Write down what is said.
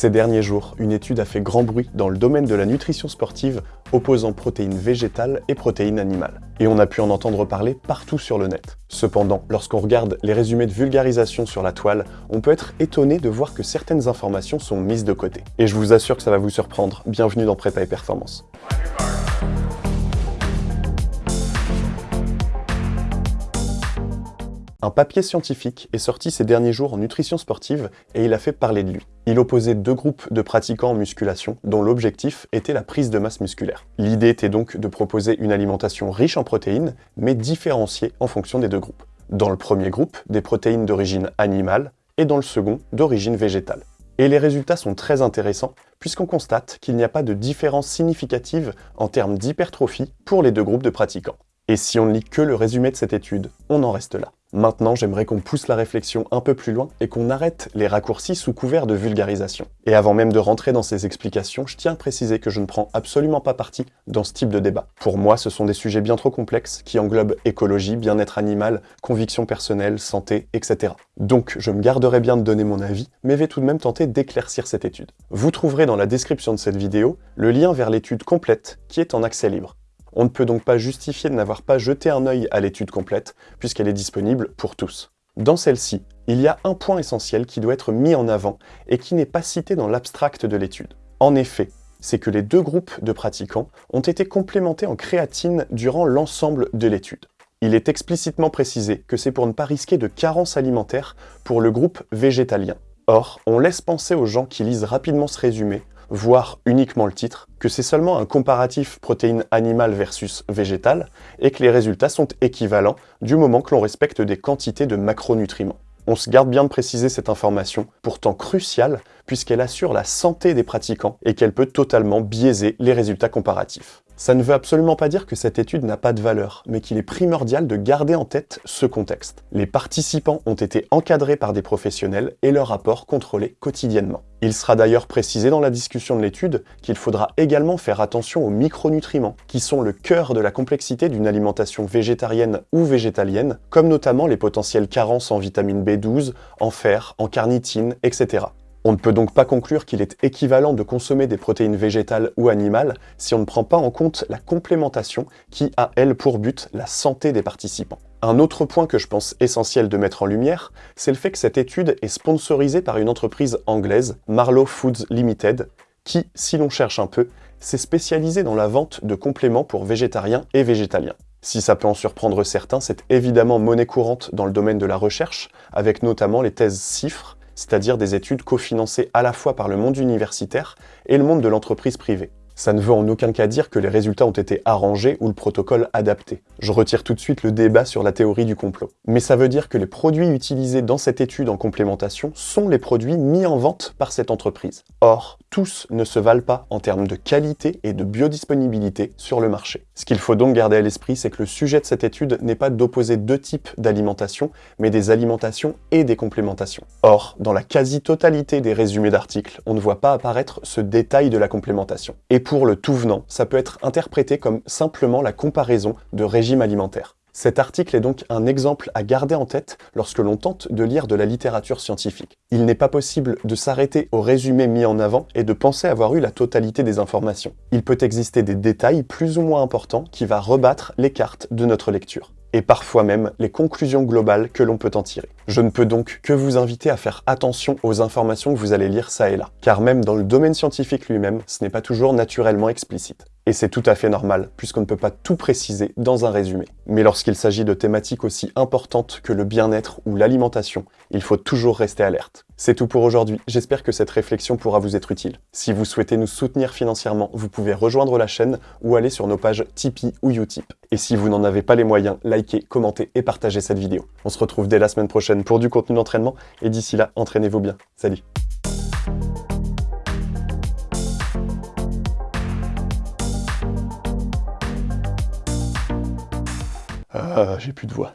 Ces derniers jours, une étude a fait grand bruit dans le domaine de la nutrition sportive opposant protéines végétales et protéines animales. Et on a pu en entendre parler partout sur le net. Cependant, lorsqu'on regarde les résumés de vulgarisation sur la toile, on peut être étonné de voir que certaines informations sont mises de côté. Et je vous assure que ça va vous surprendre. Bienvenue dans Prépa et Performance. Un papier scientifique est sorti ces derniers jours en nutrition sportive et il a fait parler de lui. Il opposait deux groupes de pratiquants en musculation dont l'objectif était la prise de masse musculaire. L'idée était donc de proposer une alimentation riche en protéines, mais différenciée en fonction des deux groupes. Dans le premier groupe, des protéines d'origine animale et dans le second, d'origine végétale. Et les résultats sont très intéressants puisqu'on constate qu'il n'y a pas de différence significative en termes d'hypertrophie pour les deux groupes de pratiquants. Et si on ne lit que le résumé de cette étude, on en reste là. Maintenant, j'aimerais qu'on pousse la réflexion un peu plus loin et qu'on arrête les raccourcis sous couvert de vulgarisation. Et avant même de rentrer dans ces explications, je tiens à préciser que je ne prends absolument pas parti dans ce type de débat. Pour moi, ce sont des sujets bien trop complexes qui englobent écologie, bien-être animal, convictions personnelles, santé, etc. Donc, je me garderai bien de donner mon avis, mais vais tout de même tenter d'éclaircir cette étude. Vous trouverez dans la description de cette vidéo le lien vers l'étude complète qui est en accès libre. On ne peut donc pas justifier de n'avoir pas jeté un œil à l'étude complète, puisqu'elle est disponible pour tous. Dans celle-ci, il y a un point essentiel qui doit être mis en avant et qui n'est pas cité dans l'abstract de l'étude. En effet, c'est que les deux groupes de pratiquants ont été complémentés en créatine durant l'ensemble de l'étude. Il est explicitement précisé que c'est pour ne pas risquer de carence alimentaire pour le groupe végétalien. Or, on laisse penser aux gens qui lisent rapidement ce résumé voire uniquement le titre, que c'est seulement un comparatif protéines animales versus végétales, et que les résultats sont équivalents du moment que l'on respecte des quantités de macronutriments. On se garde bien de préciser cette information, pourtant cruciale, puisqu'elle assure la santé des pratiquants et qu'elle peut totalement biaiser les résultats comparatifs. Ça ne veut absolument pas dire que cette étude n'a pas de valeur, mais qu'il est primordial de garder en tête ce contexte. Les participants ont été encadrés par des professionnels et leur rapport contrôlé quotidiennement. Il sera d'ailleurs précisé dans la discussion de l'étude qu'il faudra également faire attention aux micronutriments, qui sont le cœur de la complexité d'une alimentation végétarienne ou végétalienne, comme notamment les potentielles carences en vitamine B12, en fer, en carnitine, etc. On ne peut donc pas conclure qu'il est équivalent de consommer des protéines végétales ou animales si on ne prend pas en compte la complémentation qui a, elle, pour but la santé des participants. Un autre point que je pense essentiel de mettre en lumière, c'est le fait que cette étude est sponsorisée par une entreprise anglaise, Marlow Foods Limited, qui, si l'on cherche un peu, s'est spécialisée dans la vente de compléments pour végétariens et végétaliens. Si ça peut en surprendre certains, c'est évidemment monnaie courante dans le domaine de la recherche, avec notamment les thèses CIFRE, c'est-à-dire des études cofinancées à la fois par le monde universitaire et le monde de l'entreprise privée. Ça ne veut en aucun cas dire que les résultats ont été arrangés ou le protocole adapté. Je retire tout de suite le débat sur la théorie du complot. Mais ça veut dire que les produits utilisés dans cette étude en complémentation sont les produits mis en vente par cette entreprise. Or, tous ne se valent pas en termes de qualité et de biodisponibilité sur le marché. Ce qu'il faut donc garder à l'esprit, c'est que le sujet de cette étude n'est pas d'opposer deux types d'alimentation, mais des alimentations et des complémentations. Or, dans la quasi-totalité des résumés d'articles, on ne voit pas apparaître ce détail de la complémentation. Pour le tout venant, ça peut être interprété comme simplement la comparaison de régimes alimentaires. Cet article est donc un exemple à garder en tête lorsque l'on tente de lire de la littérature scientifique. Il n'est pas possible de s'arrêter au résumé mis en avant et de penser avoir eu la totalité des informations. Il peut exister des détails plus ou moins importants qui va rebattre les cartes de notre lecture et parfois même les conclusions globales que l'on peut en tirer. Je ne peux donc que vous inviter à faire attention aux informations que vous allez lire ça et là, car même dans le domaine scientifique lui-même, ce n'est pas toujours naturellement explicite. Et c'est tout à fait normal, puisqu'on ne peut pas tout préciser dans un résumé. Mais lorsqu'il s'agit de thématiques aussi importantes que le bien-être ou l'alimentation, il faut toujours rester alerte. C'est tout pour aujourd'hui, j'espère que cette réflexion pourra vous être utile. Si vous souhaitez nous soutenir financièrement, vous pouvez rejoindre la chaîne ou aller sur nos pages Tipeee ou Utip. Et si vous n'en avez pas les moyens, likez, commentez et partagez cette vidéo. On se retrouve dès la semaine prochaine pour du contenu d'entraînement, et d'ici là, entraînez-vous bien. Salut Ah, j'ai plus de voix.